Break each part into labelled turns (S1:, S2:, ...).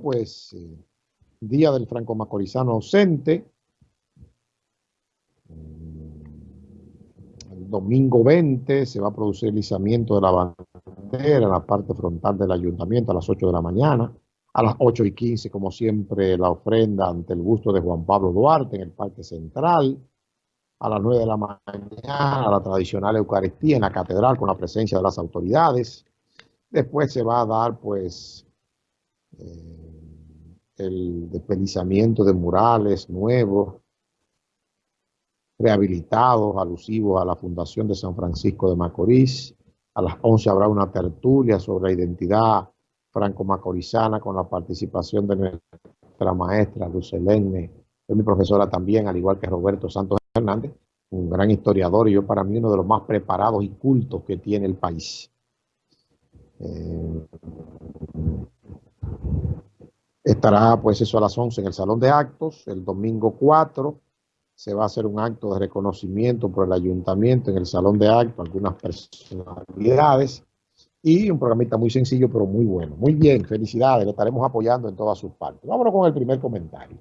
S1: pues eh, Día del Franco Macorizano ausente. El domingo 20 se va a producir el izamiento de la bandera en la parte frontal del ayuntamiento a las 8 de la mañana. A las 8 y 15, como siempre, la ofrenda ante el busto de Juan Pablo Duarte en el Parque Central. A las 9 de la mañana, la tradicional Eucaristía en la Catedral con la presencia de las autoridades. Después se va a dar, pues, eh, el despelizamiento de murales nuevos, rehabilitados, alusivos a la Fundación de San Francisco de Macorís. A las 11 habrá una tertulia sobre la identidad franco-macorizana con la participación de nuestra maestra Luz Elene, es mi profesora también, al igual que Roberto Santos Hernández, un gran historiador y yo para mí uno de los más preparados y cultos que tiene el país. Eh, estará pues eso a las 11 en el Salón de Actos, el domingo 4 se va a hacer un acto de reconocimiento por el ayuntamiento en el Salón de Actos, algunas personalidades y un programita muy sencillo pero muy bueno. Muy bien, felicidades, le estaremos apoyando en todas sus partes. Vámonos con el primer comentario.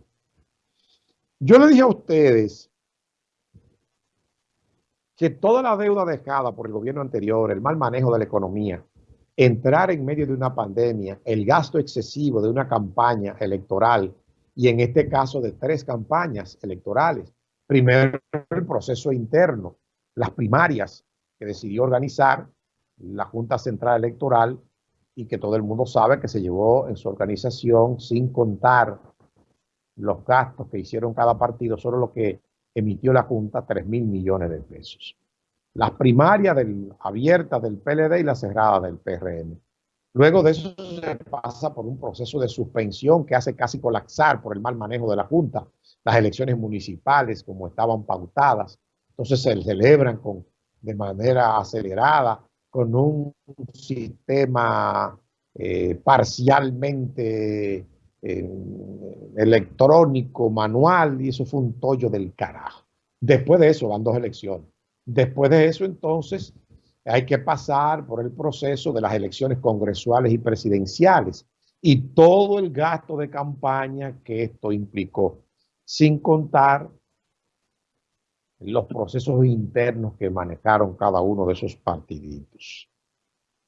S1: Yo le dije a ustedes que toda la deuda dejada por el gobierno anterior, el mal manejo de la economía, entrar en medio de una pandemia, el gasto excesivo de una campaña electoral y en este caso de tres campañas electorales. Primero el proceso interno, las primarias que decidió organizar la Junta Central Electoral y que todo el mundo sabe que se llevó en su organización sin contar los gastos que hicieron cada partido, solo lo que emitió la Junta, 3 mil millones de pesos. Las primarias del, abiertas del PLD y las cerradas del PRM. Luego de eso se pasa por un proceso de suspensión que hace casi colapsar por el mal manejo de la Junta. Las elecciones municipales como estaban pautadas, entonces se celebran con, de manera acelerada con un sistema eh, parcialmente eh, electrónico, manual, y eso fue un tollo del carajo. Después de eso van dos elecciones. Después de eso, entonces, hay que pasar por el proceso de las elecciones congresuales y presidenciales y todo el gasto de campaña que esto implicó, sin contar los procesos internos que manejaron cada uno de esos partiditos.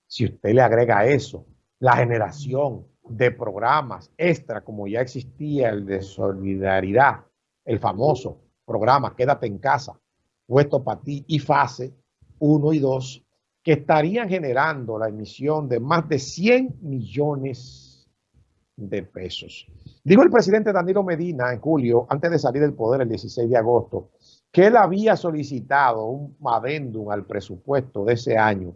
S1: Si usted le agrega eso la generación de programas extra, como ya existía el de solidaridad, el famoso programa Quédate en casa, puesto para ti y fase 1 y 2, que estarían generando la emisión de más de 100 millones de pesos. Digo el presidente Danilo Medina en julio, antes de salir del poder el 16 de agosto, que él había solicitado un adendum al presupuesto de ese año,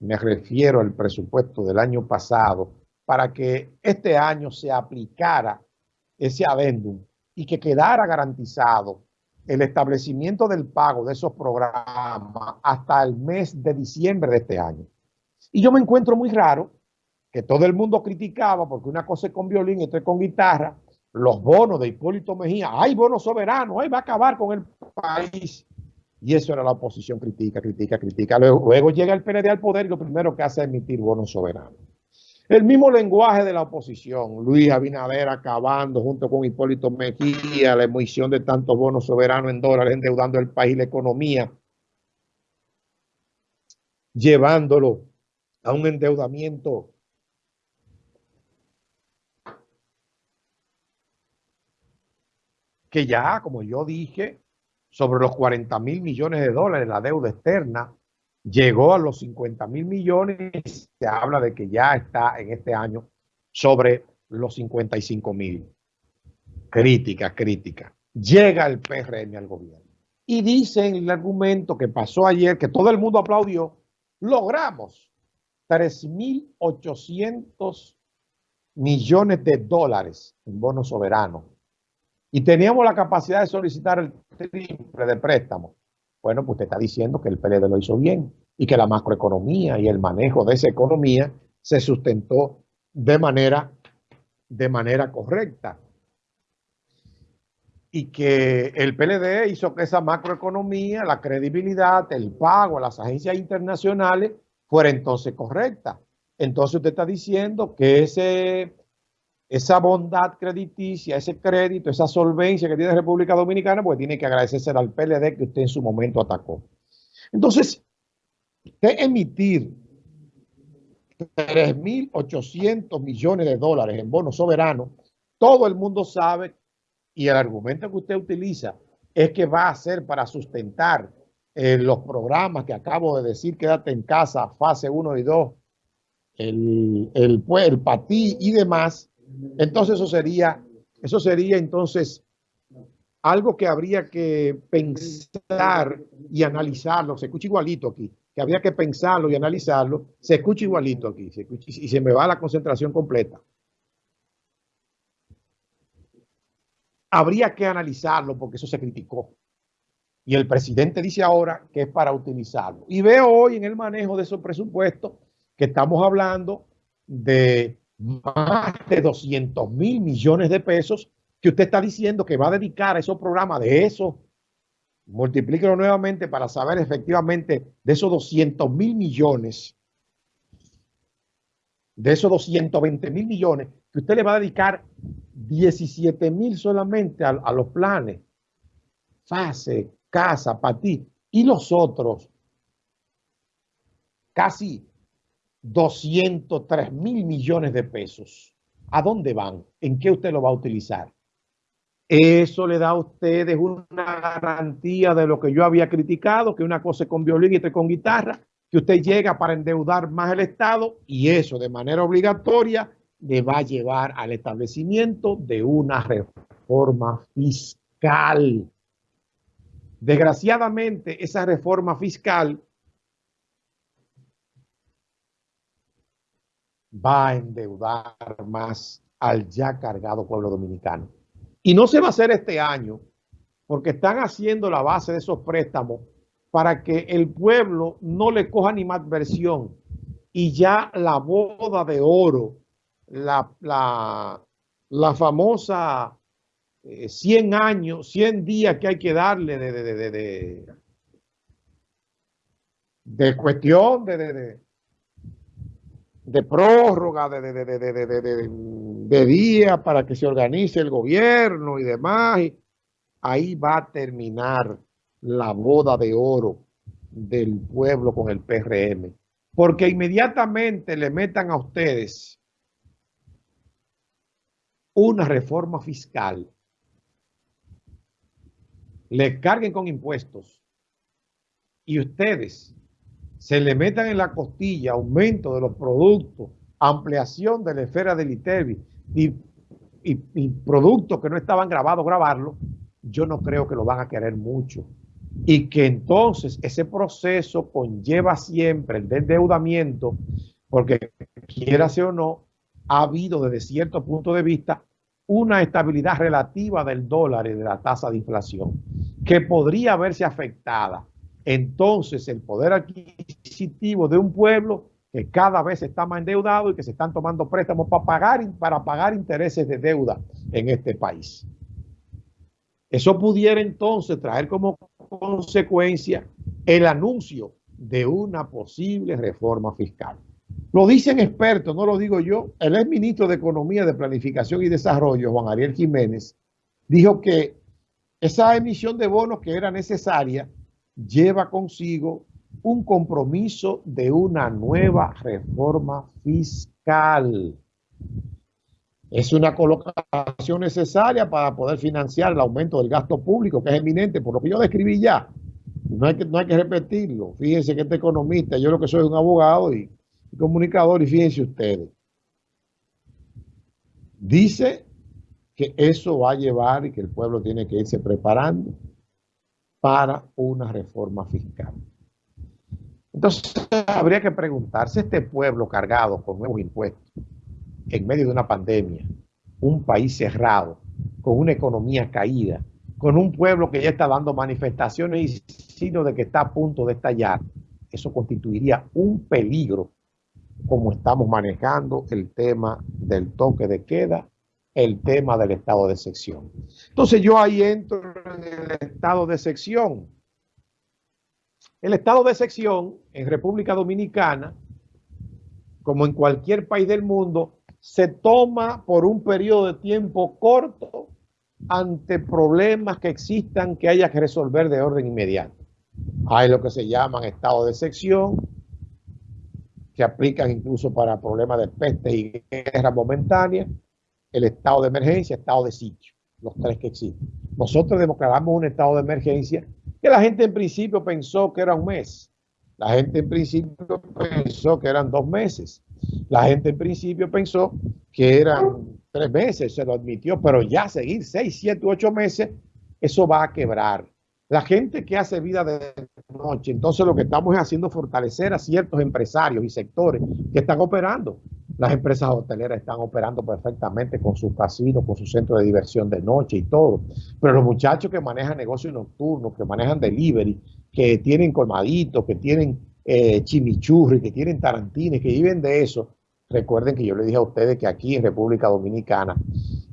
S1: me refiero al presupuesto del año pasado, para que este año se aplicara ese adendum y que quedara garantizado el establecimiento del pago de esos programas hasta el mes de diciembre de este año. Y yo me encuentro muy raro que todo el mundo criticaba, porque una cosa es con violín y otra es con guitarra, los bonos de Hipólito Mejía, hay bonos soberanos, ahí va a acabar con el país. Y eso era la oposición, critica, critica, critica. Luego, llega el PND al poder y lo primero que hace es emitir bonos soberanos. El mismo lenguaje de la oposición, Luis Abinader acabando junto con Hipólito Mejía la emisión de tantos bonos soberanos en dólares, endeudando el país y la economía, llevándolo a un endeudamiento que ya, como yo dije, sobre los 40 mil millones de dólares la deuda externa, llegó a los 50 mil millones, se habla de que ya está en este año sobre los 55 mil. Crítica, crítica. Llega el PRM al gobierno. Y dicen el argumento que pasó ayer, que todo el mundo aplaudió, logramos 3.800 millones de dólares en bonos soberanos y teníamos la capacidad de solicitar el triple de préstamo. Bueno, pues usted está diciendo que el PLD lo hizo bien y que la macroeconomía y el manejo de esa economía se sustentó de manera, de manera correcta. Y que el PLD hizo que esa macroeconomía, la credibilidad, el pago a las agencias internacionales fuera entonces correcta. Entonces usted está diciendo que ese esa bondad crediticia, ese crédito, esa solvencia que tiene República Dominicana, pues tiene que agradecerse al PLD que usted en su momento atacó. Entonces, de emitir 3.800 millones de dólares en bonos soberanos, todo el mundo sabe y el argumento que usted utiliza es que va a ser para sustentar eh, los programas que acabo de decir, quédate en casa, fase 1 y 2, el, el, el PATI y demás, entonces eso sería, eso sería entonces algo que habría que pensar y analizarlo. Se escucha igualito aquí, que habría que pensarlo y analizarlo. Se escucha igualito aquí y se me va la concentración completa. Habría que analizarlo porque eso se criticó. Y el presidente dice ahora que es para utilizarlo. Y veo hoy en el manejo de esos presupuestos que estamos hablando de más de 200 mil millones de pesos que usted está diciendo que va a dedicar a esos programas de eso. Multiplíquelo nuevamente para saber efectivamente de esos 200 mil millones, de esos 220 mil millones, que usted le va a dedicar 17 mil solamente a, los planes, fase, casa, para ti, y los otros, casi 203 mil millones de pesos. ¿A dónde van? ¿En qué usted lo va a utilizar? Eso le da a ustedes una garantía de lo que yo había criticado, que una cosa es con violín y otra con guitarra, que usted llega para endeudar más el Estado y eso de manera obligatoria le va a llevar al establecimiento de una reforma fiscal. Desgraciadamente, esa reforma fiscal va a endeudar más al ya cargado pueblo dominicano. Y no se va a hacer este año, porque están haciendo la base de esos préstamos para que el pueblo no le coja ni más versión. Y ya la boda de oro, la, la, famosa 100 eh, años, 100 días que hay que darle de, de, de, de cuestión de, de prórroga, de, de, de, día para que se organice el gobierno y demás. ahí va a terminar la boda de oro del pueblo con el PRM. Porque inmediatamente le metan a ustedes una reforma fiscal, le carguen con impuestos y ustedes se le metan en la costilla aumento de los productos, ampliación de la esfera del ITEVI y, productos que no estaban grabados, grabarlo, yo no creo que lo van a querer mucho. Y que entonces ese proceso conlleva siempre el endeudamiento, porque quiera o no, ha habido desde cierto punto de vista una estabilidad relativa del dólar y de la tasa de inflación, que podría verse afectada entonces el poder adquisitivo de un pueblo que cada vez está más endeudado y que se están tomando préstamos para pagar, para pagar intereses de deuda en este país. Eso pudiera entonces traer como consecuencia el anuncio de una posible reforma fiscal. Lo dicen expertos, no lo digo yo. El ex ministro de Economía, de Planificación y Desarrollo, Juan Ariel Jiménez, dijo que esa emisión de bonos que era necesaria lleva consigo un compromiso de una nueva reforma fiscal. Es una colocación necesaria para poder financiar el aumento del gasto público, que es eminente, por lo que yo describí ya. No hay que, no hay que repetirlo. Fíjense que este economista, yo lo que soy un abogado y comunicador, y fíjense ustedes. Dice que eso va a llevar y que el pueblo tiene que irse preparando para una reforma fiscal. Entonces, habría que preguntarse, este pueblo cargado con nuevos impuestos, en medio de una pandemia, un país cerrado, con una economía caída, con un pueblo que ya está dando manifestaciones y signos de que está a punto de estallar, eso constituiría un peligro como estamos manejando el tema del toque de queda el tema del estado de sección. Entonces yo ahí entro en el estado de sección. El estado de sección en República Dominicana, como en cualquier país del mundo, se toma por un periodo de tiempo corto ante problemas que existan que haya que resolver de orden inmediato. Hay lo que se llaman estados de sección, que aplican incluso para problemas de peste y guerra momentánea, el estado de emergencia, estado de sitio, los tres que existen. Nosotros declaramos un estado de emergencia que la gente en principio pensó que era un mes. La gente en principio pensó que eran dos meses. La gente en principio pensó que eran tres meses, se lo admitió, pero ya seguir seis, siete, ocho meses, eso va a quebrar. La gente que hace vida de noche, entonces lo que estamos haciendo es fortalecer a ciertos empresarios y sectores que están operando. Las empresas hoteleras están operando perfectamente con sus casinos, con su centro de diversión de noche y todo. Pero los muchachos que manejan negocios nocturnos, que manejan delivery, que tienen colmaditos, que tienen eh, chimichurri, que tienen tarantines, que viven de eso, recuerden que yo les dije a ustedes que aquí en República Dominicana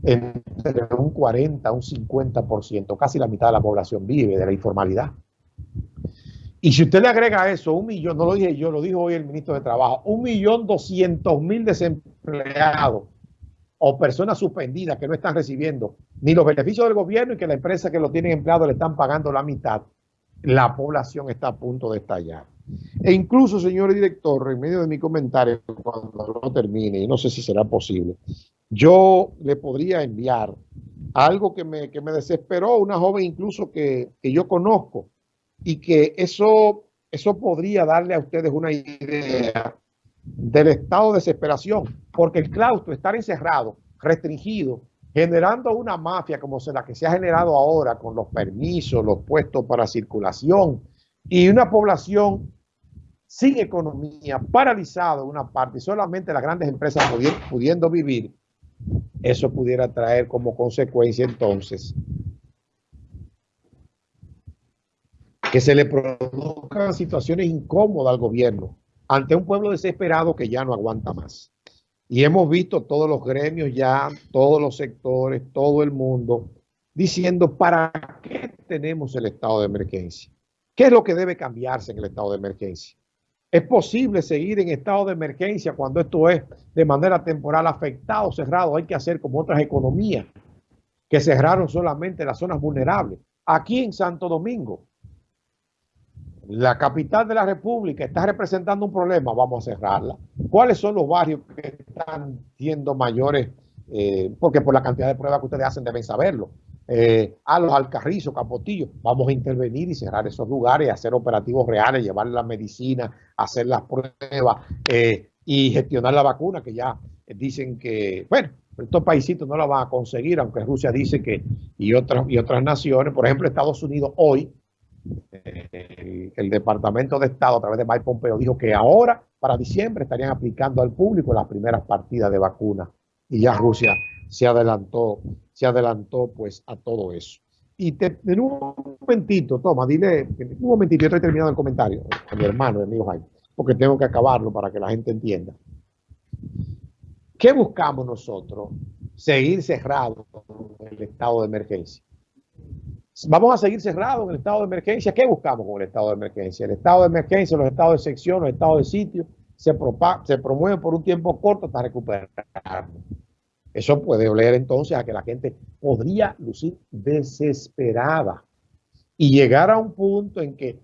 S1: entre un 40 un 50%, casi la mitad de la población vive de la informalidad. Y si usted le agrega eso un millón, no lo dije yo, lo dijo hoy el ministro de Trabajo, un millón doscientos mil desempleados o personas suspendidas que no están recibiendo ni los beneficios del gobierno y que la empresa que lo tienen empleado le están pagando la mitad, la población está a punto de estallar. E incluso, señor director, en medio de mi comentario, cuando lo termine, y no sé si será posible, yo le podría enviar algo que me, que me desesperó, una joven incluso que, que yo conozco, y que eso, eso podría darle a ustedes una idea del estado de desesperación, porque el claustro, estar encerrado, restringido, generando una mafia como la que se ha generado ahora con los permisos, los puestos para circulación y una población sin economía, paralizada en una parte, y solamente las grandes empresas pudiendo vivir, eso pudiera traer como consecuencia entonces que se le produzcan situaciones incómodas al gobierno ante un pueblo desesperado que ya no aguanta más. Y hemos visto todos los gremios ya, todos los sectores, todo el mundo diciendo para qué tenemos el estado de emergencia. ¿Qué es lo que debe cambiarse en el estado de emergencia? ¿Es posible seguir en estado de emergencia cuando esto es de manera temporal afectado, cerrado? Hay que hacer como otras economías que cerraron solamente las zonas vulnerables. Aquí en Santo Domingo, la capital de la República está representando un problema, vamos a cerrarla. ¿Cuáles son los barrios que están siendo mayores? Eh, porque por la cantidad de pruebas que ustedes hacen deben saberlo. Eh, a los alcarrizos, capotillos, vamos a intervenir y cerrar esos lugares, hacer operativos reales, llevar la medicina, hacer las pruebas eh, y gestionar la vacuna, que ya dicen que, bueno, estos paisitos no la van a conseguir, aunque Rusia dice que, y otras, y otras naciones, por ejemplo, Estados Unidos hoy el, Departamento de Estado a través de Mike Pompeo dijo que ahora, para diciembre, estarían aplicando al público las primeras partidas de vacuna. Y ya Rusia se adelantó, se adelantó pues a todo eso. Y te, en un momentito, toma, dile, un momentito, yo estoy terminando el comentario a mi hermano, mi amigo Jaime, porque tengo que acabarlo para que la gente entienda. ¿Qué buscamos nosotros? Seguir cerrado en el estado de emergencia. Vamos a seguir cerrados en el estado de emergencia. ¿Qué buscamos con el estado de emergencia? El estado de emergencia, los estados de sección, los estados de sitio, se, se promueven por un tiempo corto hasta recuperar. Eso puede oler entonces a que la gente podría lucir desesperada y llegar a un punto en que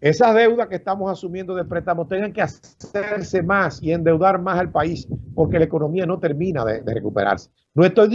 S1: esas deudas que estamos asumiendo de préstamos tengan que hacerse más y endeudar más al país porque la economía no termina de, recuperarse. No estoy